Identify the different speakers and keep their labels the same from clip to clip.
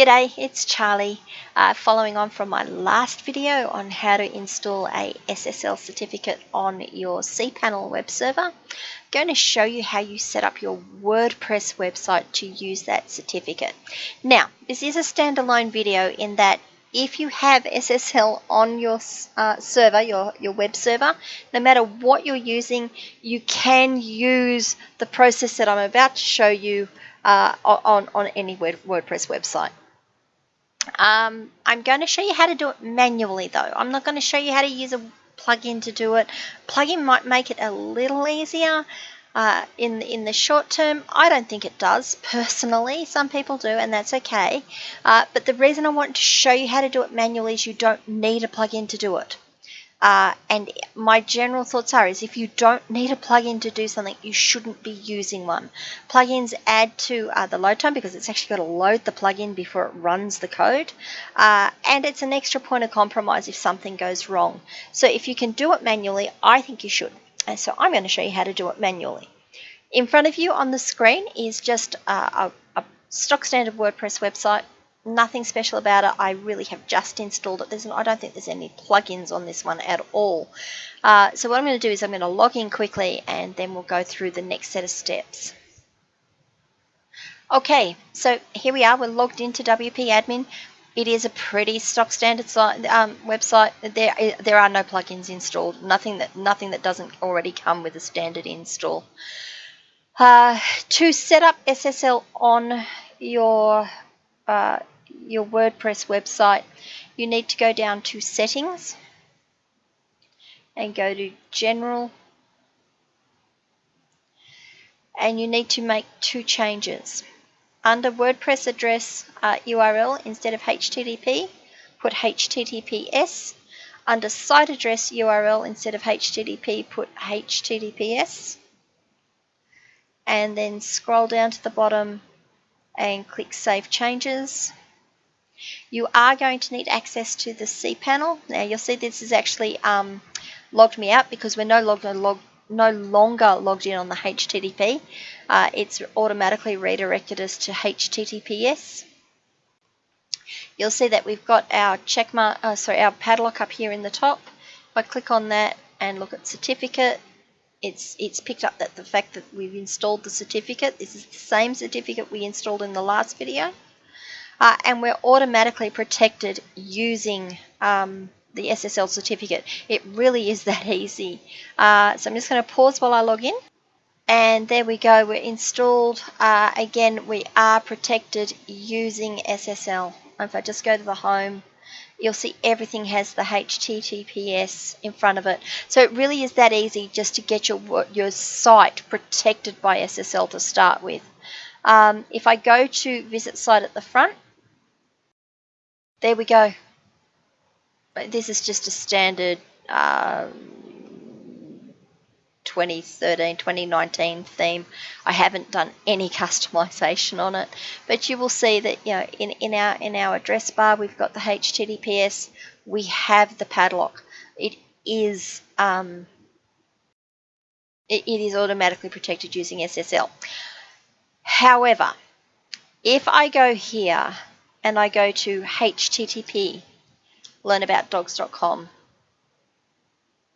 Speaker 1: G'day, it's Charlie. Uh, following on from my last video on how to install a SSL certificate on your cPanel web server, I'm going to show you how you set up your WordPress website to use that certificate. Now, this is a standalone video in that if you have SSL on your uh, server, your, your web server, no matter what you're using, you can use the process that I'm about to show you uh, on, on any WordPress website. Um, I'm going to show you how to do it manually though. I'm not going to show you how to use a plugin to do it. Plugin might make it a little easier uh, in, in the short term. I don't think it does personally. Some people do and that's okay. Uh, but the reason I want to show you how to do it manually is you don't need a plugin to do it. Uh, and my general thoughts are is if you don't need a plugin to do something, you shouldn't be using one. Plugins add to uh, the load time because it's actually got to load the plugin before it runs the code. Uh, and it's an extra point of compromise if something goes wrong. So if you can do it manually, I think you should. And so I'm going to show you how to do it manually. In front of you on the screen is just a, a stock standard WordPress website nothing special about it. I really have just installed it. There's, I don't think there's any plugins on this one at all. Uh, so what I'm going to do is I'm going to log in quickly and then we'll go through the next set of steps. Okay, so here we are. We're logged into WP Admin. It is a pretty stock standard site, um, website. There, there are no plugins installed. Nothing that, nothing that doesn't already come with a standard install. Uh, to set up SSL on your uh, your WordPress website, you need to go down to Settings and go to General and you need to make two changes. Under WordPress address uh, URL, instead of HTTP, put HTTPS. Under site address URL, instead of HTTP, put HTTPS. And then scroll down to the bottom and click Save Changes. You are going to need access to the cPanel. Now you'll see this is actually um, logged me out because we're no longer, log no longer logged in on the HTTP. Uh, it's automatically redirected us to HTTPS. You'll see that we've got our checkmark, uh, sorry, our padlock up here in the top. If I click on that and look at certificate, it's it's picked up that the fact that we've installed the certificate. This is the same certificate we installed in the last video uh, and we're automatically protected using um, the SSL certificate. It really is that easy. Uh, so I'm just going to pause while I log in. And there we go, we're installed. Uh, again, we are protected using SSL. If I just go to the home, you'll see everything has the HTTPS in front of it. So it really is that easy just to get your, your site protected by SSL to start with. Um, if I go to visit site at the front, there we go. This is just a standard uh, 2013 2019 theme. I haven't done any customization on it, but you will see that you know in, in our in our address bar we've got the HTTPS. We have the padlock. It is um, it, it is automatically protected using SSL. However, if I go here and I go to http learnaboutdogs.com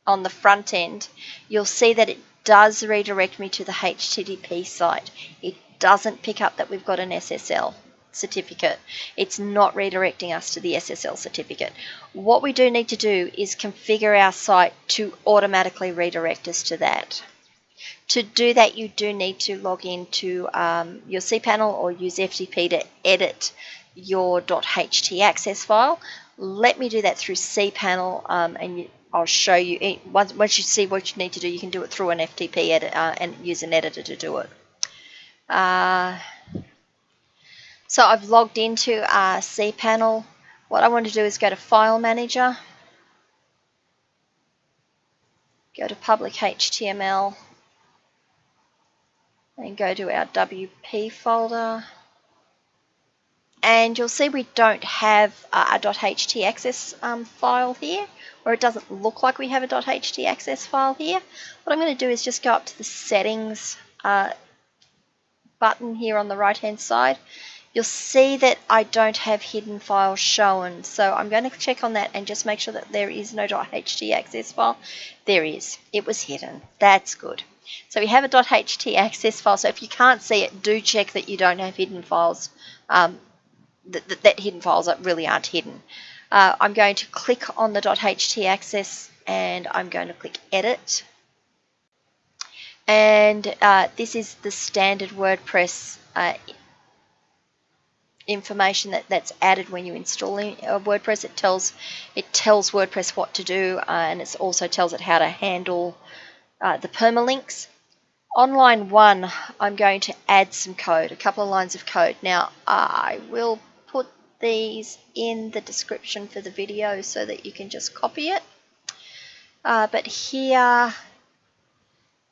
Speaker 1: on the front end, you'll see that it does redirect me to the HTTP site. It doesn't pick up that we've got an SSL certificate. It's not redirecting us to the SSL certificate. What we do need to do is configure our site to automatically redirect us to that. To do that, you do need to log into um, your cPanel or use FTP to edit your .htaccess file. Let me do that through cPanel um, and I'll show you. Once, once you see what you need to do, you can do it through an FTP edit uh, and use an editor to do it. Uh, so I've logged into uh, cPanel. What I want to do is go to File Manager, go to Public HTML, and go to our WP folder and you'll see we don't have a .htaccess um, file here or it doesn't look like we have a .htaccess file here. What I'm going to do is just go up to the settings uh, button here on the right hand side you'll see that I don't have hidden files shown. So I'm going to check on that and just make sure that there is no .ht access file. There is. It was hidden. That's good. So we have a .ht access file. So if you can't see it, do check that you don't have hidden files. Um, that, that, hidden files really aren't hidden. Uh, I'm going to click on the .ht access and I'm going to click edit. And uh, this is the standard WordPress uh, information that, that's added when you install WordPress. It tells it tells WordPress what to do, uh, and it also tells it how to handle uh, the permalinks. On line one, I'm going to add some code, a couple of lines of code. Now, I will put these in the description for the video so that you can just copy it. Uh, but here,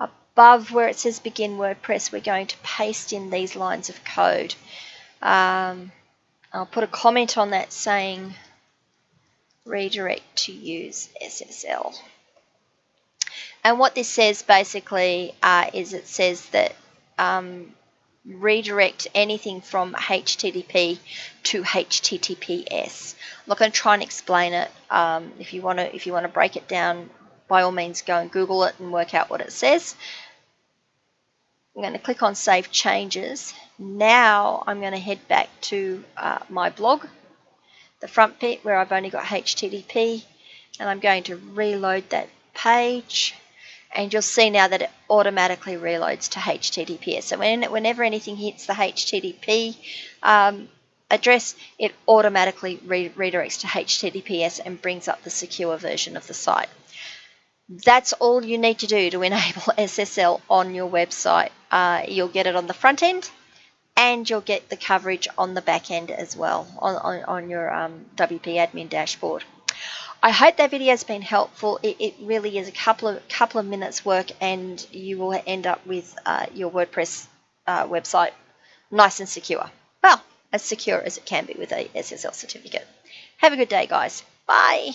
Speaker 1: above where it says begin WordPress, we're going to paste in these lines of code. Um, I'll put a comment on that saying redirect to use SSL. And what this says basically uh, is it says that um, redirect anything from HTTP to HTTPS. I'm not going to try and explain it. Um, if you want to, if you want to break it down, by all means, go and Google it and work out what it says. I'm going to click on Save Changes. Now I'm going to head back to uh, my blog, the front bit where I've only got HTTP, and I'm going to reload that page and you'll see now that it automatically reloads to HTTPS. So when, whenever anything hits the HTTP um, address, it automatically re redirects to HTTPS and brings up the secure version of the site. That's all you need to do to enable SSL on your website. Uh, you'll get it on the front end and you'll get the coverage on the back end as well on, on, on your um, WP admin dashboard. I hope that video has been helpful. It, it, really is a couple of couple of minutes work, and you will end up with uh, your WordPress uh, website nice and secure. Well, as secure as it can be with a SSL certificate. Have a good day, guys. Bye.